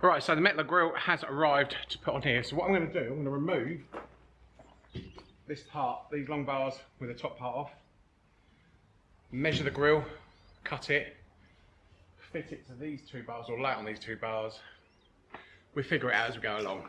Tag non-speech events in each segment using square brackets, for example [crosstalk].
Right, so the Metler grill has arrived to put on here. So what I'm going to do, I'm going to remove this part, these long bars with the top part off, measure the grill, cut it, fit it to these two bars or lay on these two bars. We figure it out as we go along.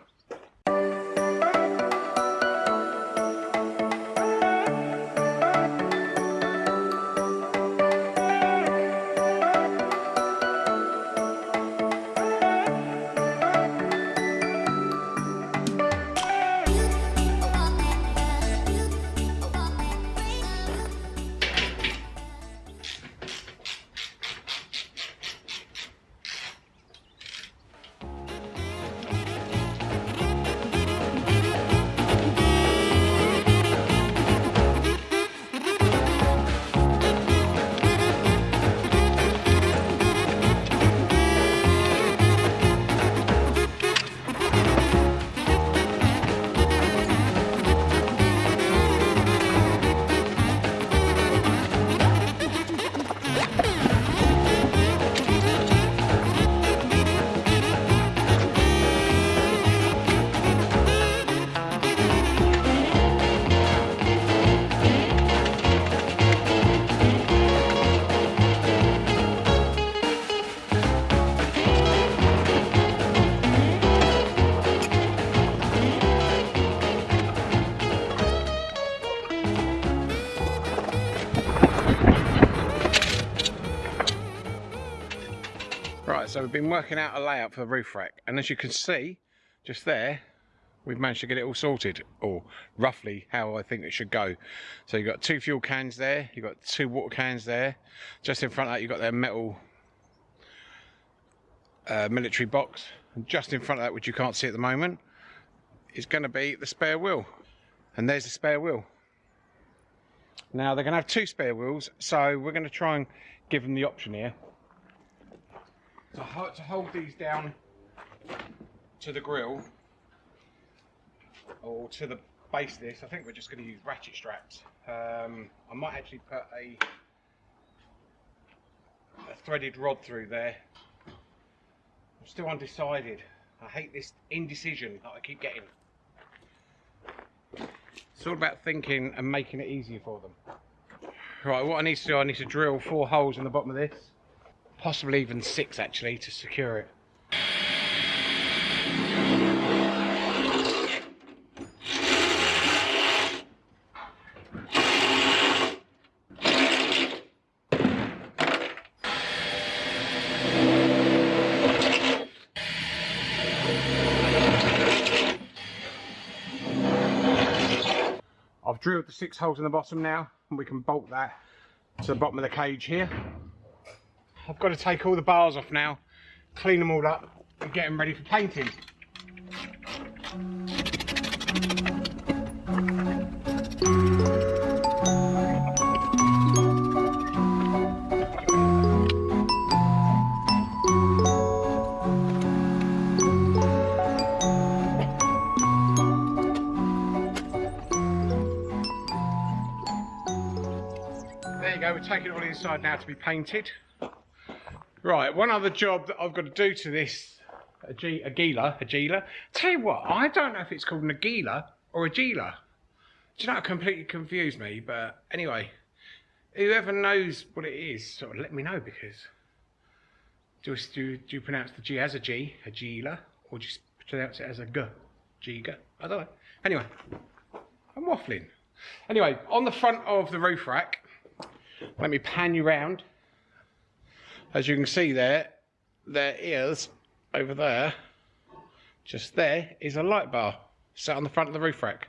So we've been working out a layout for the roof rack and as you can see just there we've managed to get it all sorted or roughly how I think it should go. So you've got two fuel cans there you've got two water cans there. Just in front of that you've got their metal uh, military box. And just in front of that which you can't see at the moment is going to be the spare wheel. And there's the spare wheel. Now they're going to have two spare wheels so we're going to try and give them the option here to, ho to hold these down to the grill or to the base of this, I think we're just going to use ratchet straps. Um, I might actually put a, a threaded rod through there. I'm still undecided. I hate this indecision that I keep getting. It's all about thinking and making it easier for them. Right, what I need to do, I need to drill four holes in the bottom of this possibly even six actually to secure it. I've drilled the six holes in the bottom now and we can bolt that to the bottom of the cage here. I've got to take all the bars off now, clean them all up and get them ready for painting. There you go, we're taking it all inside now to be painted. Right, one other job that I've got to do to this a G, a Gila, a Gila. Tell you what, I don't know if it's called an Agila or a. Do you know, it completely confused me, but anyway, whoever knows what it is, sort of let me know because do, do, do you pronounce the G as a G, a Gila, or just pronounce it as a G, Giga? I don't know. Anyway, I'm waffling. Anyway, on the front of the roof rack, let me pan you round as you can see there, there is, over there, just there, is a light bar set on the front of the roof rack.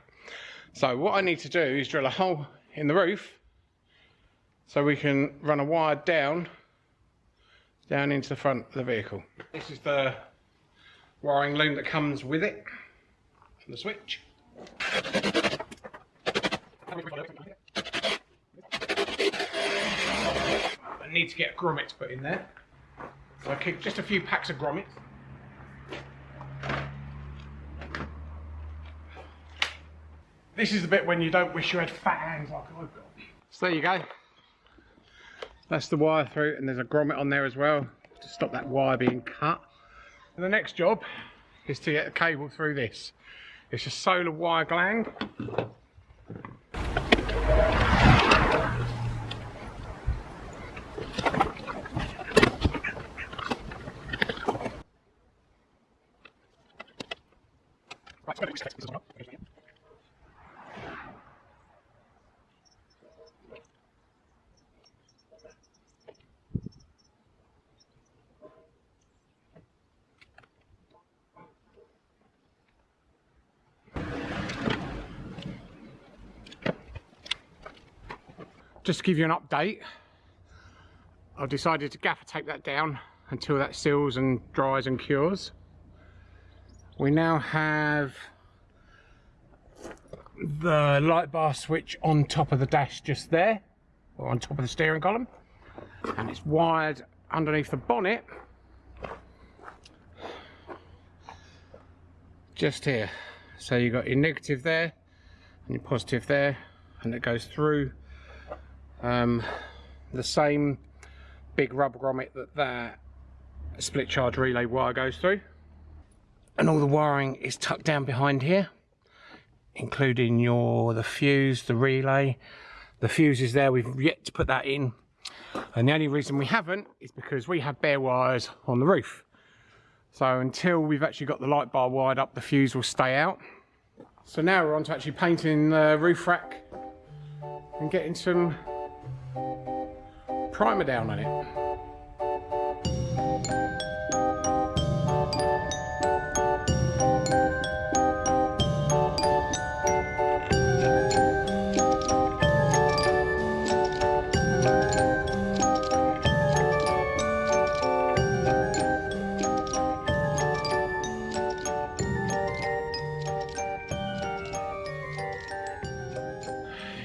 So what I need to do is drill a hole in the roof so we can run a wire down, down into the front of the vehicle. This is the wiring loom that comes with it, the switch. Need to get grommets put in there. So I keep just a few packs of grommets. This is the bit when you don't wish you had fat hands like I've got. So there you go. That's the wire through and there's a grommet on there as well to stop that wire being cut. And the next job is to get the cable through this. It's a solar wire gland. Just to give you an update, I've decided to gaffer tape that down until that seals and dries and cures. We now have the light bar switch on top of the dash just there, or on top of the steering column, and it's wired underneath the bonnet. Just here. So you've got your negative there and your positive there, and it goes through um, the same big rubber grommet that that split charge relay wire goes through. And all the wiring is tucked down behind here including your the fuse the relay. The fuse is there we've yet to put that in. And the only reason we haven't is because we have bare wires on the roof. So until we've actually got the light bar wired up the fuse will stay out. So now we're on to actually painting the roof rack and getting some primer down on it.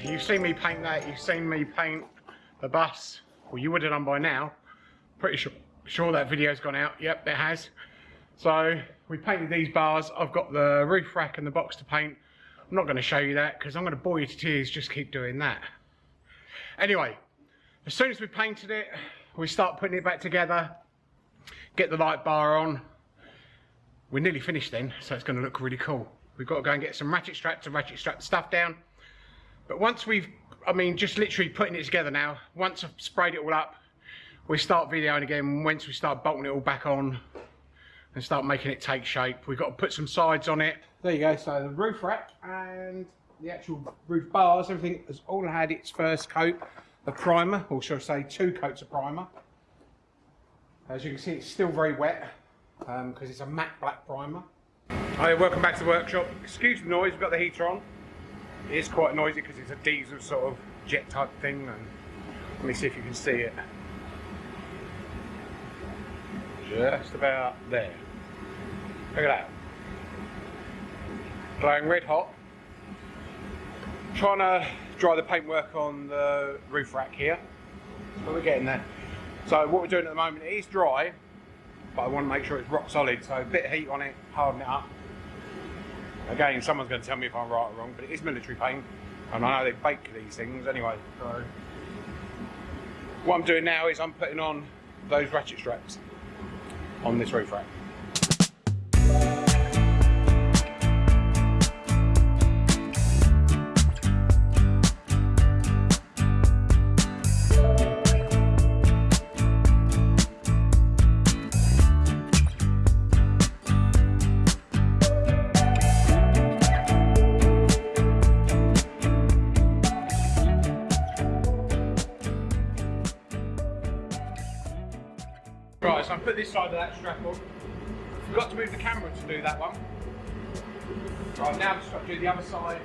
You've seen me paint that, you've seen me paint the bus well you would have done by now. Pretty sure sure that video's gone out. Yep it has. So we painted these bars. I've got the roof rack and the box to paint. I'm not going to show you that because i'm going to bore you to tears. Just keep doing that. Anyway as soon as we painted it we start putting it back together. Get the light bar on. We're nearly finished then so it's going to look really cool. We've got to go and get some ratchet straps to ratchet strap stuff down but once we've I mean, just literally putting it together now. Once I've sprayed it all up, we start videoing again. Once we start bolting it all back on and start making it take shape, we've got to put some sides on it. There you go. So the roof rack and the actual roof bars, everything has all had its first coat of primer, or should I say two coats of primer. As you can see, it's still very wet because um, it's a matte black primer. Hi, welcome back to the workshop. Excuse the noise, we've got the heater on. It is quite noisy because it's a diesel sort of jet type thing and let me see if you can see it. Just about there. Look at that. Glowing red hot. Trying to dry the paintwork on the roof rack here. But we're getting there. So what we're doing at the moment, it is dry, but I want to make sure it's rock solid. So a bit of heat on it, harden it up. Again, someone's going to tell me if I'm right or wrong, but it is military paint, and I know they bake these things anyway. So, what I'm doing now is I'm putting on those ratchet straps on this roof rack. This side of that strap on. Forgot to move the camera to do that one. Right, now just got to do the other side.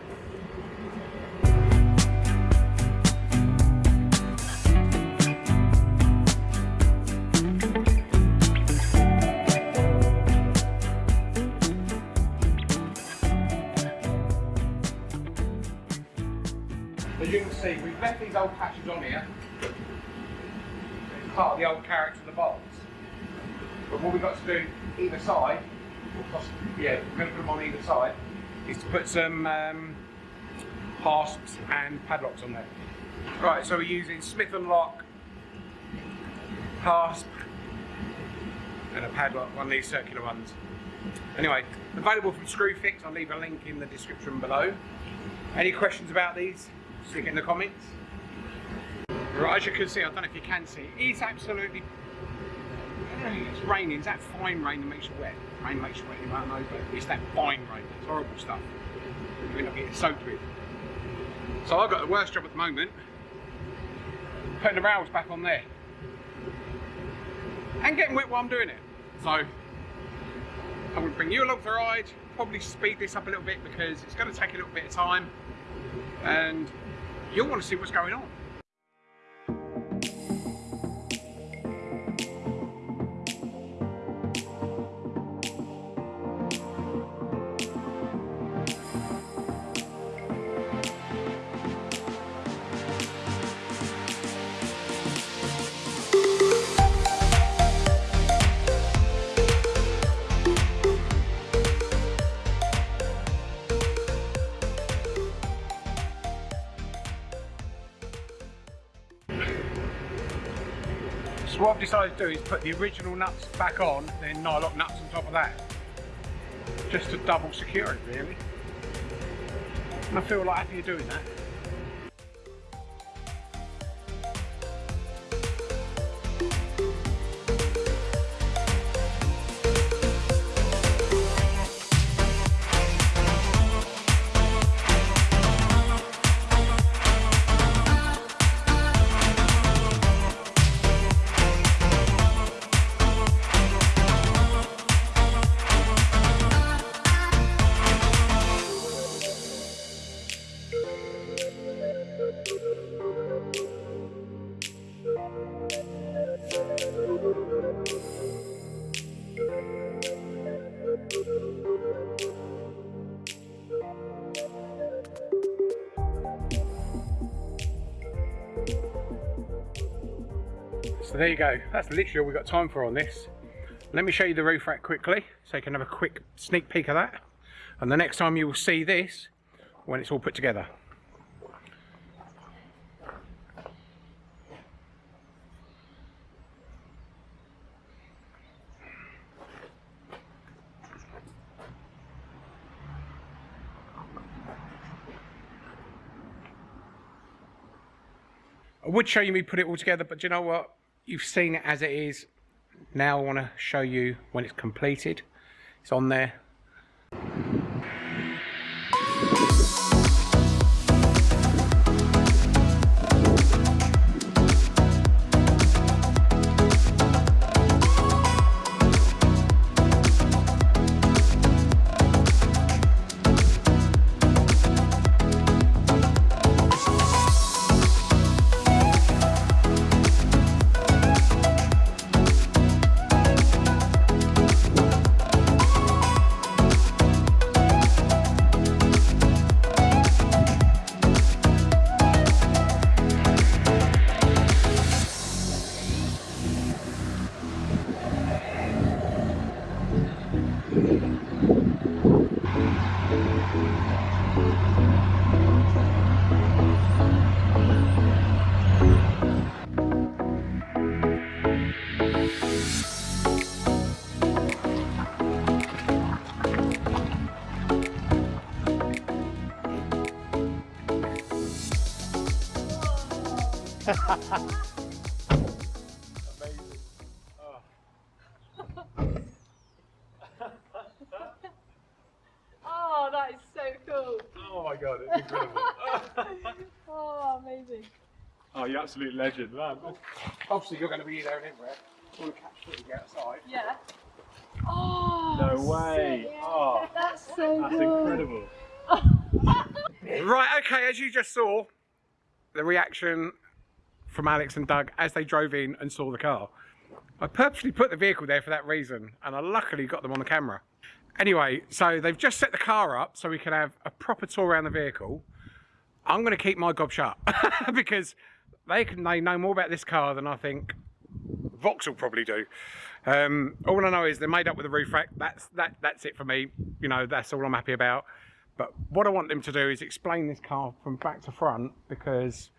As you can see, we've left these old patches on here. Part of the old character of the box. But what we've got to do either side, possibly, yeah, we're going to put them on either side, is to put some um, hasps and padlocks on there. Right, so we're using Smith & Locke hasp and a padlock, one of these circular ones. Anyway, available from Screwfix. I'll leave a link in the description below. Any questions about these? Stick it in the comments. Right, as you can see, I don't know if you can see, it's absolutely it's raining. It's that fine rain that makes you wet. Rain makes you wet, you know, but it's that fine rain. It's horrible stuff. You end up getting soaked with. So I've got the worst job at the moment. Putting the rails back on there. And getting wet while I'm doing it. So I'm going to bring you along for the ride. Probably speed this up a little bit because it's going to take a little bit of time. And you'll want to see what's going on. Do is put the original nuts back on, then nylock nuts on top of that. Just to double secure it really. And I feel like happy doing that. There you go, that's literally all we've got time for on this. Let me show you the roof rack quickly, so you can have a quick sneak peek of that. And the next time you will see this, when it's all put together. I would show you me put it all together, but you know what? You've seen it as it is. Now I want to show you when it's completed. It's on there. Oh, you absolute legend, man. Obviously, you're going to be there and everywhere. You want to catch footage outside. Yeah. Oh, No way. sick. Oh, That's so that's cool. incredible. [laughs] Right, okay, as you just saw, the reaction from Alex and Doug as they drove in and saw the car. I purposely put the vehicle there for that reason, and I luckily got them on the camera. Anyway, so they've just set the car up so we can have a proper tour around the vehicle. I'm going to keep my gob shut [laughs] because they can they know more about this car than I think Vauxhall probably do. Um, all I know is they're made up with a roof rack. That's that. That's it for me. You know, that's all I'm happy about. But what I want them to do is explain this car from back to front because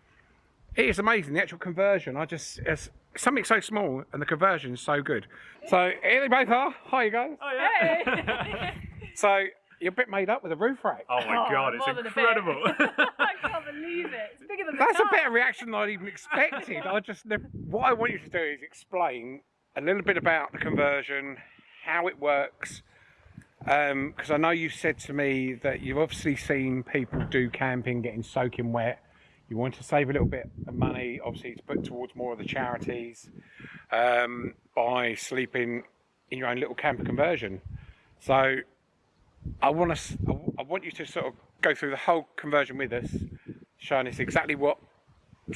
it is amazing. The actual conversion, I just, it's, something so small and the conversion is so good. So here they both are. Hi, you guys. Oh Hey! [laughs] So you're a bit made up with a roof rack. Oh my Oh, god, it's more than a bit. incredible. [laughs] I can't [laughs] believe it. It's bigger than the That's a better [laughs] reaction than I'd even expected. I just what I want you to do is explain a little bit about the conversion, how it works. Because I know you said to me that you've obviously seen people do camping getting soaking wet. You want to save a little bit of money, obviously, to put towards more of the charities um, by sleeping in your own little camper conversion. So I want. I I want you to sort of go through the whole conversion with us, showing us exactly what,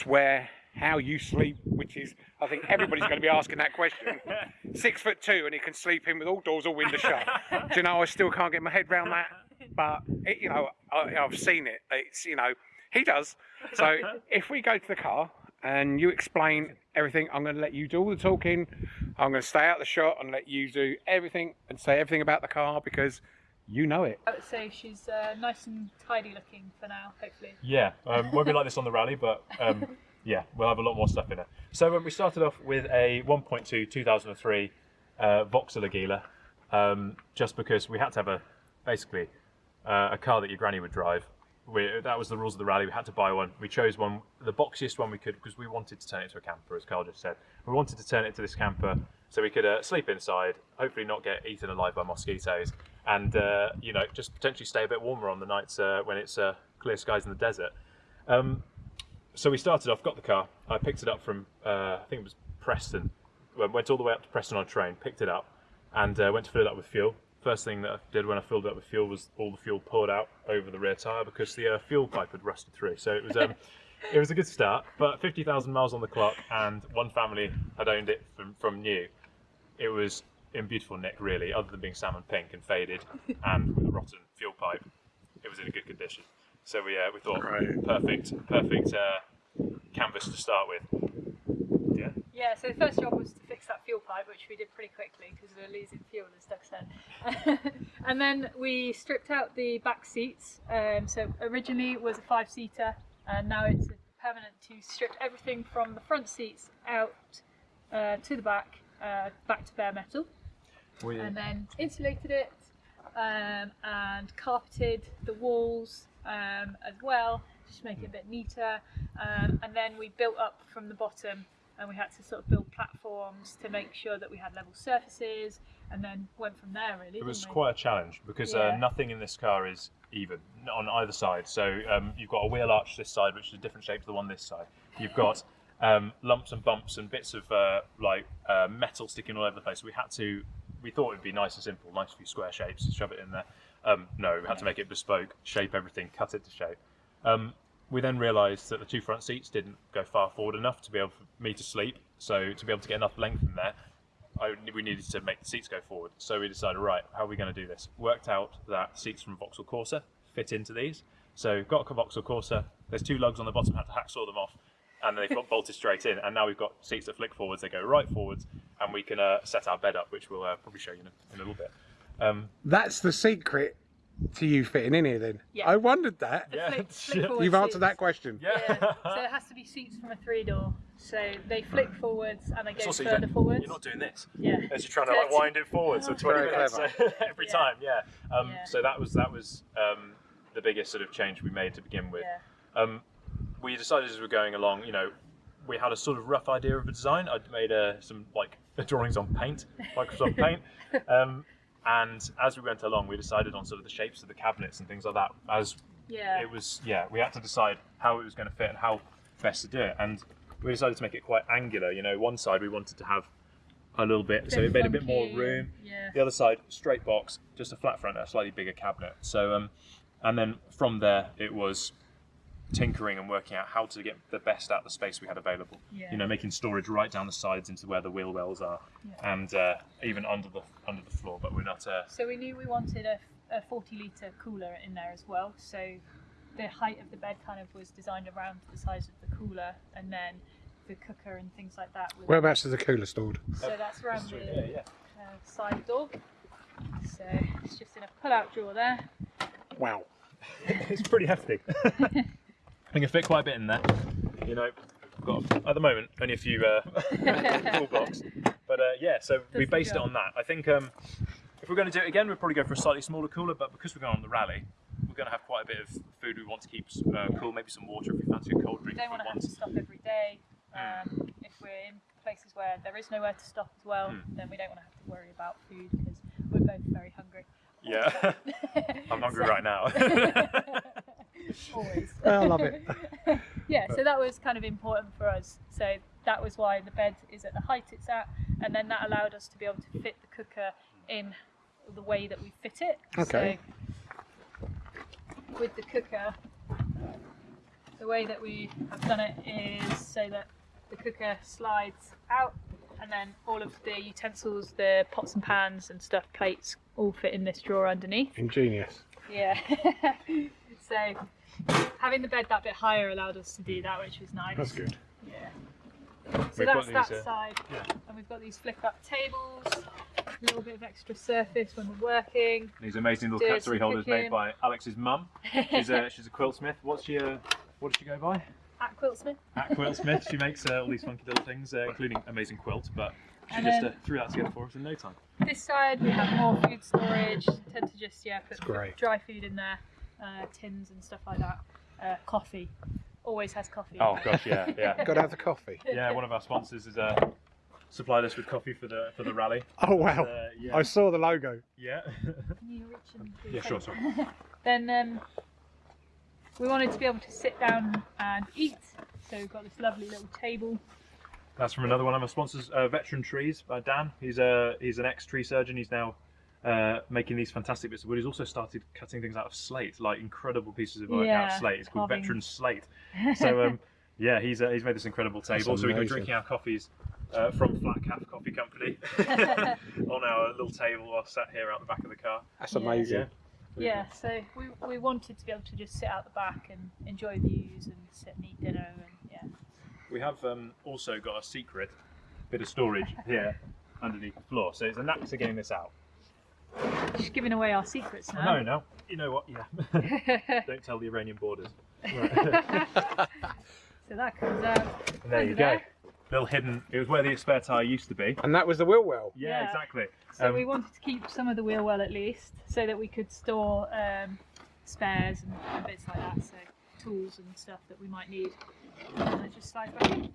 where, how you sleep. Which is, I think everybody's going to be asking that question. [laughs] Six foot two, and he can sleep in with all doors, or windows shut. Do you know? I still can't get my head around that, but it, you know, I, I've seen it. It's you know, he does. So [laughs] if we go to the car and you explain everything, I'm going to let you do all the talking. I'm going to stay out of the shot and let you do everything and say everything about the car because you know it. I would say she's uh, nice and tidy looking for now, hopefully. Yeah, um, won't be like this on the rally, but um, [laughs] yeah, we'll have a lot more stuff in it. So um, we started off with a 1.2 2003 uh, Vauxhall Agila, um, just because we had to have a basically uh, a car that your granny would drive. We, that was the rules of the rally. We had to buy one. We chose one, the boxiest one we could, because we wanted to turn it into a camper, as Carl just said. We wanted to turn it to this camper so we could uh, sleep inside, hopefully not get eaten alive by mosquitoes, and uh, you know just potentially stay a bit warmer on the nights uh, when it's uh, clear skies in the desert. Um, so we started off, got the car. I picked it up from, uh, I think it was Preston. Went all the way up to Preston on a train, picked it up, and uh, went to fill it up with fuel. First thing that I did when I filled it up with fuel was all the fuel poured out over the rear tyre because the uh, fuel pipe had rusted through. So it was um, [laughs] it was a good start. But 50,000 miles on the clock, and one family had owned it from, from new. It was in beautiful nick, really, other than being salmon pink and faded, [laughs] and with a rotten fuel pipe. It was in a good condition. So we uh, we thought Right. perfect perfect uh, canvas to start with. Yeah. Yeah, so the first job was to fix that fuel pipe, which we did pretty quickly because we were losing fuel, as Doug said. [laughs] and then we stripped out the back seats. Um, so originally it was a five seater, and now it's permanent to strip everything from the front seats out uh, to the back, uh, back to bare metal, We, and then insulated it um, and carpeted the walls um, as well, just to make it a bit neater. Um, and then we built up from the bottom, and we had to sort of build platforms to make sure that we had level surfaces, and then went from there. Really, It was we? quite a challenge because Yeah. uh, nothing in this car is even on either side. So um, you've got a wheel arch this side, which is a different shape to the one this side. You've got um, lumps and bumps and bits of uh, like uh, metal sticking all over the place. We had to. We thought it'd be nice and simple, nice few square shapes, shove it in there. Um, no, we had to make it bespoke, shape everything, cut it to shape. Um, we then realised that the two front seats didn't go far forward enough to be able for me to sleep. So to be able to get enough length in there, I, we needed to make the seats go forward. So we decided, right, how are we going to do this? Worked out that seats from Vauxhall Corsa fit into these. So got a Vauxhall Corsa. There's two lugs on the bottom. Had to hacksaw them off, and then they've got bolted straight in. And now we've got seats that flick forwards. They go right forwards, and we can uh, set our bed up, which we'll uh, probably show you in a, in a little bit. Um, That's the secret to you fitting in here then. Yeah. I wondered that. Yeah. flick- flick You've answered seats. that question. yeah. Yeah, [laughs] so it has to be seats from a three door. So they flick forwards and they go also further even- forwards. You're not doing this. yeah. as you're trying to like wind it forward, so 20 Very minutes clever. [laughs] every Yeah. time, yeah. Um, Yeah. So that was that was um, the biggest sort of change we made to begin with. Yeah. Um, we decided as we were going along, you know, we had a sort of rough idea of a design. I'd made uh, some like [laughs] drawings on Paint, Microsoft [laughs] Paint, um, and as we went along, we decided on sort of the shapes of the cabinets and things like that. As Yeah. it was, yeah, we had to decide how it was going to fit and how best to do it, and we decided to make it quite angular. You know, one side we wanted to have a little bit, so it made a bit more room. Yeah. The other side, straight box, just a flat front, a slightly bigger cabinet. So, um, and then from there, it was tinkering and working out how to get the best out of the space we had available. Yeah. You know, making storage right down the sides into where the wheel wells are, Yeah. and uh, even under the under the floor. But we're not. Uh, So we knew we wanted a, a 40 litre cooler in there as well. So the height of the bed kind of was designed around the size of the cooler, and then the cooker and things like that. was- Whereabouts is the cooler stored? So that's around yeah, the yeah. uh, side door. So it's just in a pull-out drawer there. Wow. [laughs] it's pretty hefty. [laughs] we can fit quite a bit in there. You know, got at the moment only a few uh, [laughs] full box, but uh, yeah. So we based it on that. I think um, if we're going to do it again, we'll probably go for a slightly smaller cooler. But because we're going on the rally, we're going to have quite a bit of food we want to keep uh, cool. Maybe some water if we fancy a cold drink. We don't want to have to stop every day. Um, if we're in places where there is nowhere to stop as well, Hmm. then we don't want to have to worry about food because we're both very hungry. Yeah, [laughs] I'm hungry So- right now. [laughs] I love it. [laughs] yeah, so that was kind of important for us. So that was why the bed is at the height it's at, and then that allowed us to be able to fit the cooker in the way that we fit it. Okay. So with the cooker, the way that we have done it is so that the cooker slides out, and then all of the utensils, the pots and pans and stuff, plates, all fit in this drawer underneath. Ingenious. Yeah. [laughs] so having the bed that bit higher allowed us to do that, which was nice. That's good. Yeah. So We've that's that these, uh, side, yeah. and we've got these flip-up tables. A little bit of extra surface when we're working. These amazing little Dirty cutlery holders made by Alex's mum. She's a she's a quiltsmith. What's she? Uh, what does she go by? At Quiltsmith. At Quiltsmith. She makes uh, all these funky little things, uh, including amazing quilt. But she And just uh, threw that together for us in no time. This side we have more food storage. Tend to just yeah put dry food in there, uh, tins and stuff like that. Uh, coffee. Always has coffee. Oh gosh, yeah, yeah, [laughs] Got to have the coffee. yeah. One of our sponsors is uh, supplied us with coffee for the for the rally. [laughs] Oh wow! Uh, yeah, I saw the logo. yeah. Can you reach yeah, sure, things? sorry. [laughs] Then um, we wanted to be able to sit down and eat, so we've got this lovely little table. That's from another one of our sponsors, uh, Veteran Trees by Dan. He's a he's an ex tree surgeon. He's now uh, making these fantastic bits of wood. He's also started cutting things out of slate, like incredible pieces of work out of slate. It's called carving. Veteran Slate. [laughs] So um, yeah, he's uh, he's made this incredible table. So we can be drinking our coffees uh, from Flat Cap Coffee Company [laughs] on our little table while sat here out the back of the car. That's Yeah. amazing. yeah, so we, we wanted to be able to just sit out the back and enjoy views and sit and eat dinner and yeah. We have um, also got a secret bit of storage here underneath the floor. So it's a knack to getting this out. Just giving away our secrets No, now. no. no. You know what? Yeah. [laughs] Don't tell the Iranian borders. [laughs] so that comes out. And there you Under go. there. Little hidden. It was where the spare tire used to be. And that was the wheel well. Yeah, Yeah. exactly. So Um, we wanted to keep some of the wheel well at least, so that we could store um, spares and, and bits like that. So tools and stuff that we might need. And it just slides back. in.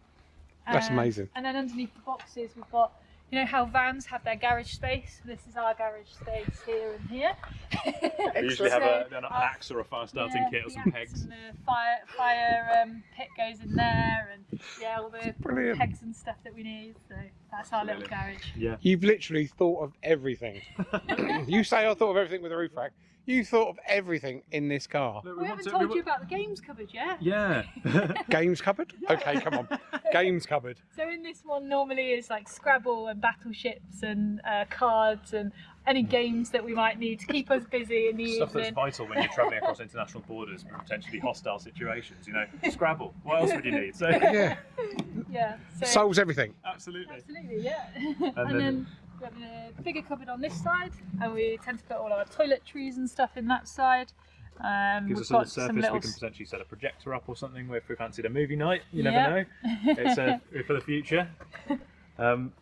That's Um, amazing. And then underneath the boxes, we've got, you know, how vans have their garage space. This is our garage space here and here. [laughs] We usually have a, an uh, axe or a fire starting yeah, kit or some pegs. And the fire fire um, pit goes in there, and yeah, all the Brilliant. pegs and stuff that we need. So that's our little garage. Yeah. You've literally thought of everything. [laughs] you say I thought of everything with the roof rack. You thought of everything in this car. Look, We, want haven't to- told we you about the games cupboard yet. Yeah. [laughs] Games cupboard? Okay, come on. [laughs] Games cupboard. So in this one normally is like Scrabble and battleships and uh, cards and any games that we might need to keep us busy in the Stuff that's vital when you're travelling across [laughs] international borders and potentially hostile situations. You know, Scrabble. What else would you need? So Yeah. [laughs] Yeah. So Solves everything. absolutely. absolutely, yeah. and, then- then, we have a bigger cupboard on this side, and we tend to put all our toiletries and stuff in that side. Um, Gives we've us a little surface. little We can potentially set a projector up or something if we fancied a movie night. You Yeah. never know. It's uh, [laughs] for the future. Um,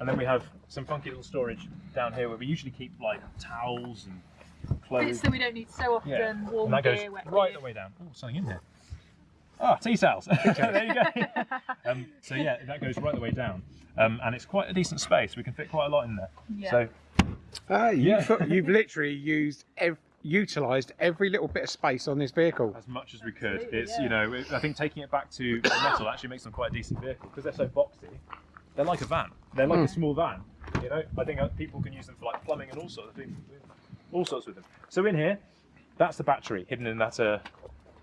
and then we have some funky little storage down here where we usually keep like towels and clothes. bits that we don't need so often. Yeah. Warm and that goes gear, wet right gear. the way down. Oh, something in there. Ah, tea towels. [laughs] there you go. [laughs] um, so yeah, that goes right the way down, um, and it's quite a decent space. We can fit quite a lot in there. Yeah. So Ah, you've, Yeah. you've literally used, ev- utilised every little bit of space on this vehicle. as much as we could, Absolutely, it's yeah. you know, it- I think taking it back to [coughs] metal actually makes them quite a decent vehicle because they're so boxy. They're like a van. They're like Hmm. a small van. You know, I think uh, people can use them for like plumbing and all sorts of things, all sorts with them. So in here, that's the battery hidden in that uh,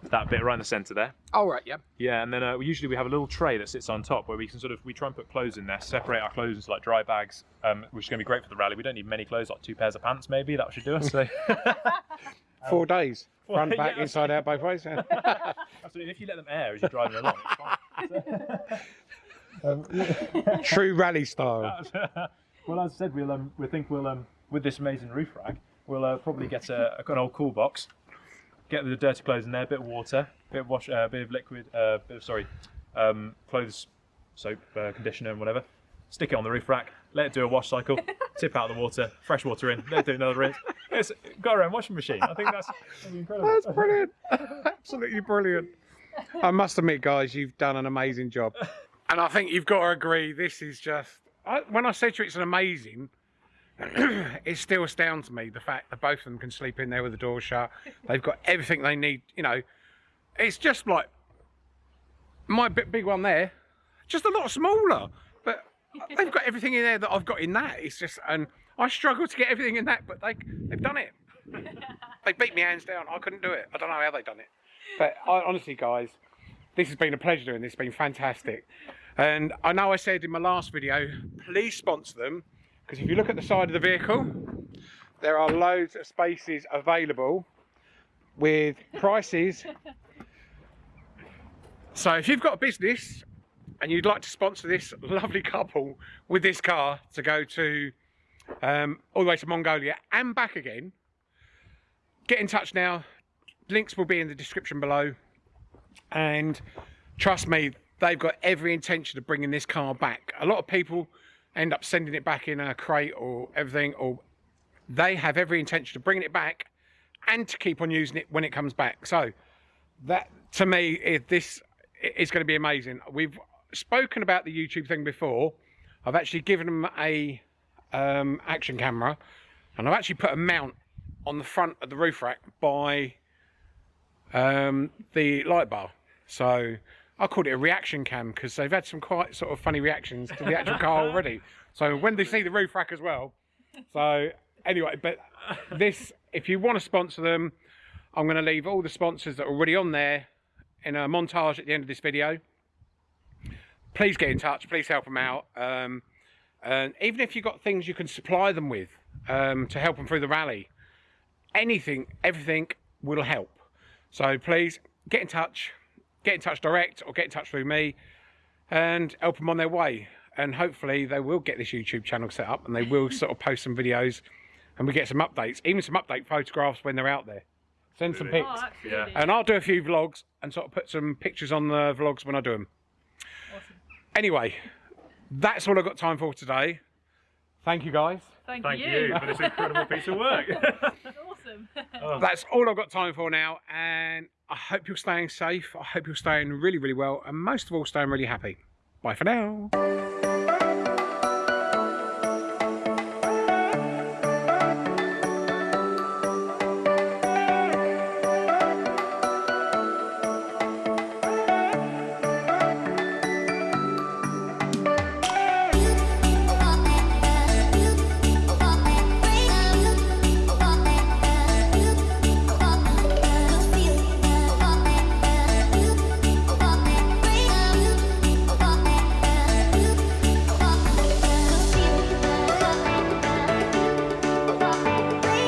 that bit right in the centre there. All right, yeah. Yeah, and then uh, we usually we have a little tray that sits on top where we can sort of we try and put clothes in there, separate our clothes into like dry bags, um, which is going to be great for the rally. We don't need many clothes, like two pairs of pants maybe. That should do us. So. [laughs] Four days. [laughs] Well, Front, back, yeah. inside out, both ways. [laughs] Absolutely. If you let them air as you're driving along, it's fine. [laughs] True rally style. [laughs] well, as I said, we'll um, we think we'll um, with this amazing roof rack, we'll uh, probably get a, an old cool box, get the dirty clothes in there, a bit of water, bit of wash, uh, bit of liquid, uh, bit of sorry, um, clothes soap, uh, conditioner, and whatever. Stick it on the roof rack. Let it do a wash cycle. [laughs] tip out the water. Fresh water in. Let it do another rinse. It's got our own washing machine. I think that's, that's incredible. That's brilliant. Absolutely brilliant. I must admit, guys, you've done an amazing job. And I think you've got to agree, this is just. I, when I said to you it's an amazing, [clears throat] it still astounds me the fact that both of them can sleep in there with the door shut. [laughs] They've got everything they need. You know, it's just like my big, big one there, just a lot smaller. But [laughs] they've got everything in there that I've got in that. It's just, and I struggle to get everything in that, but they, they've done it. [laughs] they beat me hands down. I couldn't do it. I don't know how they've done it. But I, honestly, guys, this has been a pleasure doing this. It's been fantastic. And I know I said in my last video, please sponsor them. Because if you look at the side of the vehicle, there are loads of spaces available with prices. [laughs] So if you've got a business and you'd like to sponsor this lovely couple with this car to go to um, all the way to Mongolia and back again, get in touch now. Links will be in the description below. And trust me, they've got every intention of bringing this car back. A lot of people end up sending it back in a crate or everything, or they have every intention of bringing it back and to keep on using it when it comes back. So that to me, is this is going to be amazing. We've spoken about the YouTube thing before. I've actually given them a um, action camera, and I've actually put a mount on the front of the roof rack by um, the light bar. So I called it a reaction cam because they've had some quite sort of funny reactions to the actual car [laughs] already. So when they see the roof rack as well. So anyway, but this, if you want to sponsor them, I'm going to leave all the sponsors that are already on there in a montage at the end of this video. Please get in touch. Please help them out. Um, and even if you've got things you can supply them with um, to help them through the rally, anything, everything will help. So please get in touch, get in touch direct or get in touch through me and help them on their way. And hopefully they will get this YouTube channel set up and they will sort of [laughs] post some videos and we get some updates, even some update photographs when they're out there. Send some Really? pics. Oh, absolutely. And I'll do a few vlogs and sort of put some pictures on the vlogs when I do them. Awesome. Anyway, that's all I've got time for today. Thank you guys. Thank, Thank you. you for this incredible piece of work. [laughs] awesome. [laughs] Oh. That's all I've got time for now. And I hope you're staying safe. I hope you're staying really, really well. And most of all, staying really happy. Bye for now.